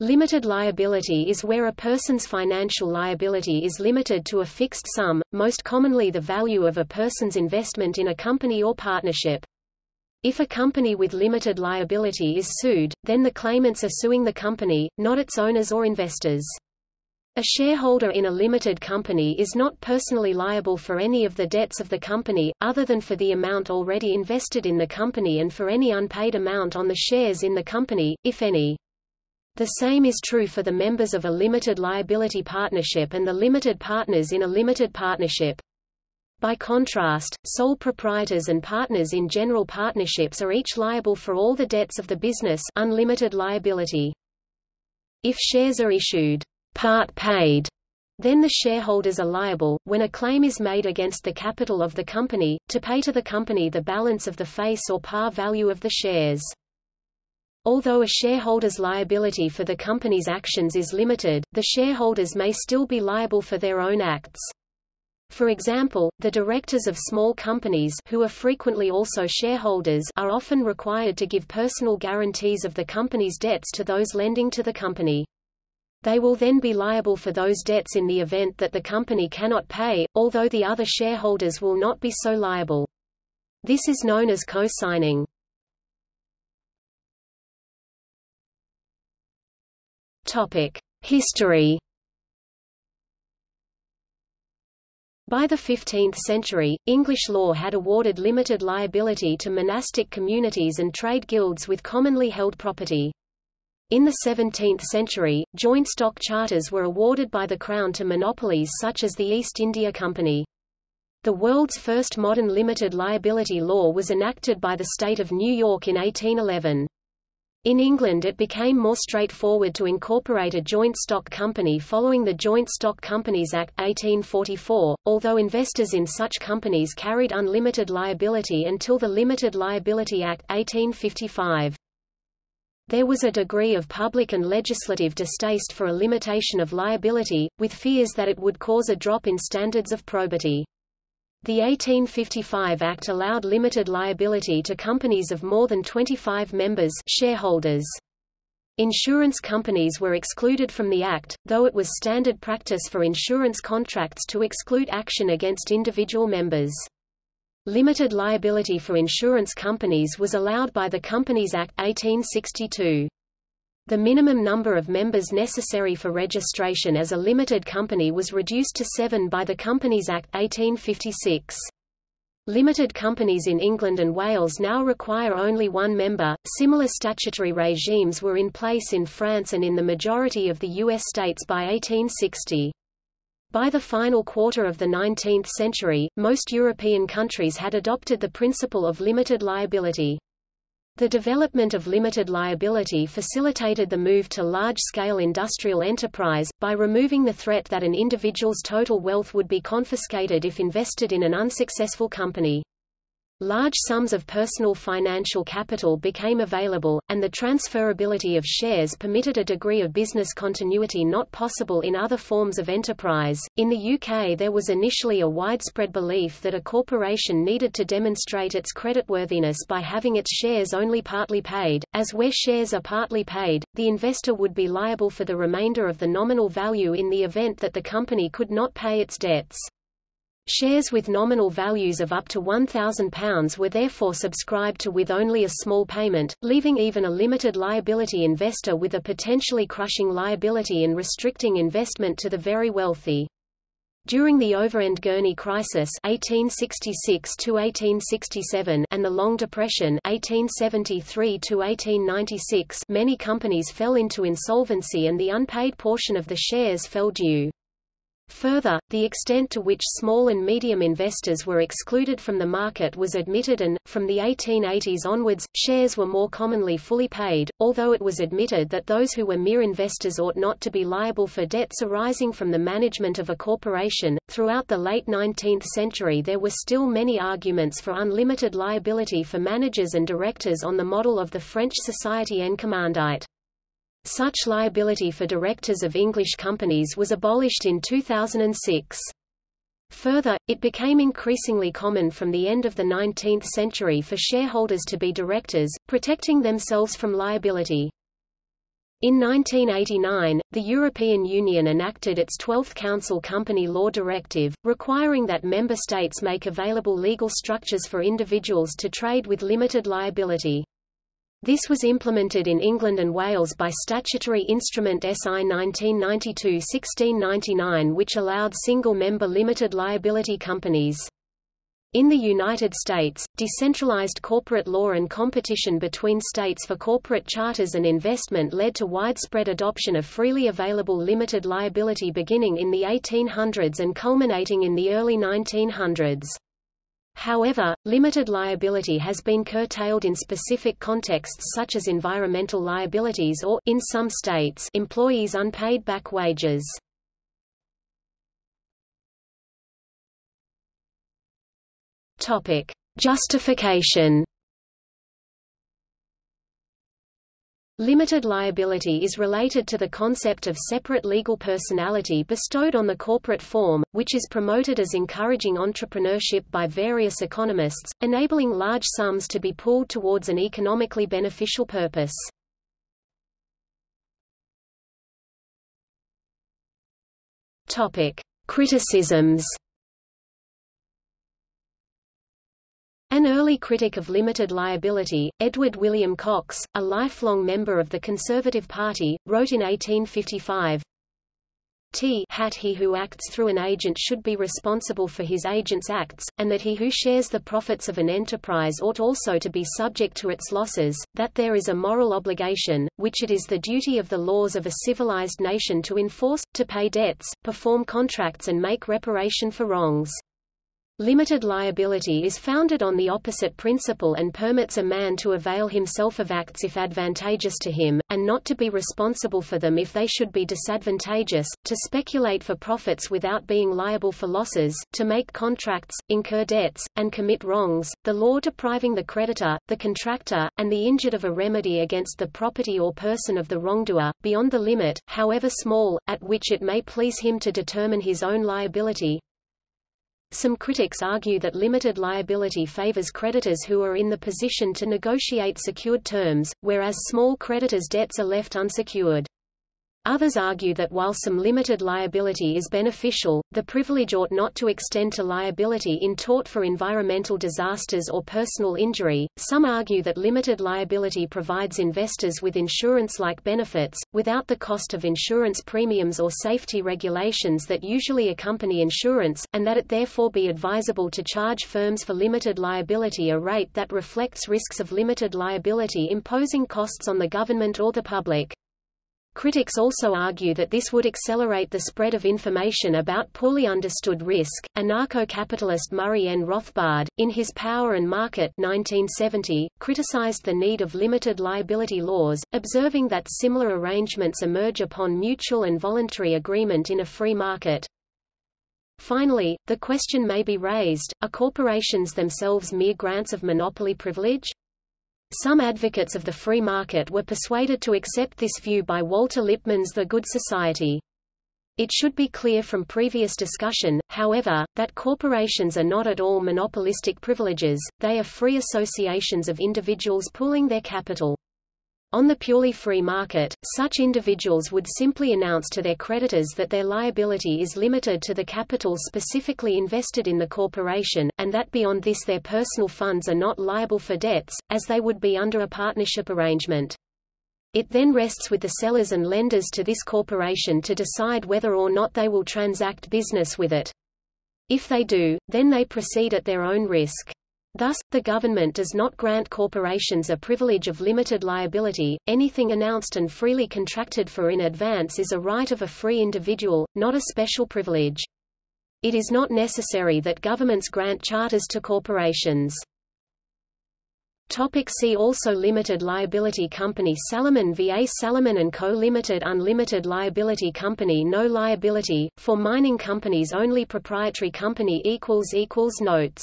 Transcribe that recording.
Limited liability is where a person's financial liability is limited to a fixed sum, most commonly the value of a person's investment in a company or partnership. If a company with limited liability is sued, then the claimants are suing the company, not its owners or investors. A shareholder in a limited company is not personally liable for any of the debts of the company, other than for the amount already invested in the company and for any unpaid amount on the shares in the company, if any. The same is true for the members of a limited liability partnership and the limited partners in a limited partnership. By contrast, sole proprietors and partners in general partnerships are each liable for all the debts of the business unlimited liability. If shares are issued, part paid, then the shareholders are liable, when a claim is made against the capital of the company, to pay to the company the balance of the face or par value of the shares. Although a shareholder's liability for the company's actions is limited, the shareholders may still be liable for their own acts. For example, the directors of small companies who are frequently also shareholders are often required to give personal guarantees of the company's debts to those lending to the company. They will then be liable for those debts in the event that the company cannot pay, although the other shareholders will not be so liable. This is known as co-signing. History. By the 15th century, English law had awarded limited liability to monastic communities and trade guilds with commonly held property. In the 17th century, joint stock charters were awarded by the Crown to monopolies such as the East India Company. The world's first modern limited liability law was enacted by the state of New York in 1811. In England it became more straightforward to incorporate a joint stock company following the Joint Stock Companies Act, 1844, although investors in such companies carried unlimited liability until the Limited Liability Act, 1855. There was a degree of public and legislative distaste for a limitation of liability, with fears that it would cause a drop in standards of probity. The 1855 Act allowed limited liability to companies of more than 25 members shareholders. Insurance companies were excluded from the Act, though it was standard practice for insurance contracts to exclude action against individual members. Limited liability for insurance companies was allowed by the Companies Act 1862. The minimum number of members necessary for registration as a limited company was reduced to seven by the Companies Act 1856. Limited companies in England and Wales now require only one member. Similar statutory regimes were in place in France and in the majority of the U.S. states by 1860. By the final quarter of the 19th century, most European countries had adopted the principle of limited liability. The development of limited liability facilitated the move to large-scale industrial enterprise, by removing the threat that an individual's total wealth would be confiscated if invested in an unsuccessful company. Large sums of personal financial capital became available, and the transferability of shares permitted a degree of business continuity not possible in other forms of enterprise. In the UK, there was initially a widespread belief that a corporation needed to demonstrate its creditworthiness by having its shares only partly paid, as where shares are partly paid, the investor would be liable for the remainder of the nominal value in the event that the company could not pay its debts. Shares with nominal values of up to £1,000 were therefore subscribed to with only a small payment, leaving even a limited liability investor with a potentially crushing liability and restricting investment to the very wealthy. During the Overend Gurney crisis 1866 and the Long Depression 1873 many companies fell into insolvency and the unpaid portion of the shares fell due. Further, the extent to which small and medium investors were excluded from the market was admitted and, from the 1880s onwards, shares were more commonly fully paid, although it was admitted that those who were mere investors ought not to be liable for debts arising from the management of a corporation. Throughout the late 19th century there were still many arguments for unlimited liability for managers and directors on the model of the French Société en commandite. Such liability for directors of English companies was abolished in 2006. Further, it became increasingly common from the end of the 19th century for shareholders to be directors, protecting themselves from liability. In 1989, the European Union enacted its 12th Council Company Law Directive, requiring that member states make available legal structures for individuals to trade with limited liability. This was implemented in England and Wales by statutory instrument SI 1992-1699 which allowed single-member limited liability companies. In the United States, decentralized corporate law and competition between states for corporate charters and investment led to widespread adoption of freely available limited liability beginning in the 1800s and culminating in the early 1900s. However, limited liability has been curtailed in specific contexts such as environmental liabilities or in some states, employees' unpaid back wages. Topic: Justification. Limited liability is related to the concept of separate legal personality bestowed on the corporate form, which is promoted as encouraging entrepreneurship by various economists, enabling large sums to be pooled towards an economically beneficial purpose. Topic: Criticisms. An early critic of limited liability, Edward William Cox, a lifelong member of the Conservative Party, wrote in 1855, T hat he who acts through an agent should be responsible for his agent's acts, and that he who shares the profits of an enterprise ought also to be subject to its losses, that there is a moral obligation, which it is the duty of the laws of a civilized nation to enforce, to pay debts, perform contracts and make reparation for wrongs. Limited liability is founded on the opposite principle and permits a man to avail himself of acts if advantageous to him, and not to be responsible for them if they should be disadvantageous, to speculate for profits without being liable for losses, to make contracts, incur debts, and commit wrongs, the law depriving the creditor, the contractor, and the injured of a remedy against the property or person of the wrongdoer, beyond the limit, however small, at which it may please him to determine his own liability, some critics argue that limited liability favors creditors who are in the position to negotiate secured terms, whereas small creditors' debts are left unsecured. Others argue that while some limited liability is beneficial, the privilege ought not to extend to liability in tort for environmental disasters or personal injury. Some argue that limited liability provides investors with insurance-like benefits, without the cost of insurance premiums or safety regulations that usually accompany insurance, and that it therefore be advisable to charge firms for limited liability a rate that reflects risks of limited liability imposing costs on the government or the public. Critics also argue that this would accelerate the spread of information about poorly understood risk. Anarcho-capitalist Murray N. Rothbard, in his Power and Market 1970, criticized the need of limited liability laws, observing that similar arrangements emerge upon mutual and voluntary agreement in a free market. Finally, the question may be raised, are corporations themselves mere grants of monopoly privilege? Some advocates of the free market were persuaded to accept this view by Walter Lippmann's The Good Society. It should be clear from previous discussion, however, that corporations are not at all monopolistic privileges, they are free associations of individuals pooling their capital. On the purely free market, such individuals would simply announce to their creditors that their liability is limited to the capital specifically invested in the corporation, and that beyond this their personal funds are not liable for debts, as they would be under a partnership arrangement. It then rests with the sellers and lenders to this corporation to decide whether or not they will transact business with it. If they do, then they proceed at their own risk. Thus, the government does not grant corporations a privilege of limited liability, anything announced and freely contracted for in advance is a right of a free individual, not a special privilege. It is not necessary that governments grant charters to corporations. Topic see also Limited liability company Salomon VA Salomon & Co. Limited Unlimited liability company No liability, for mining companies only Proprietary company Notes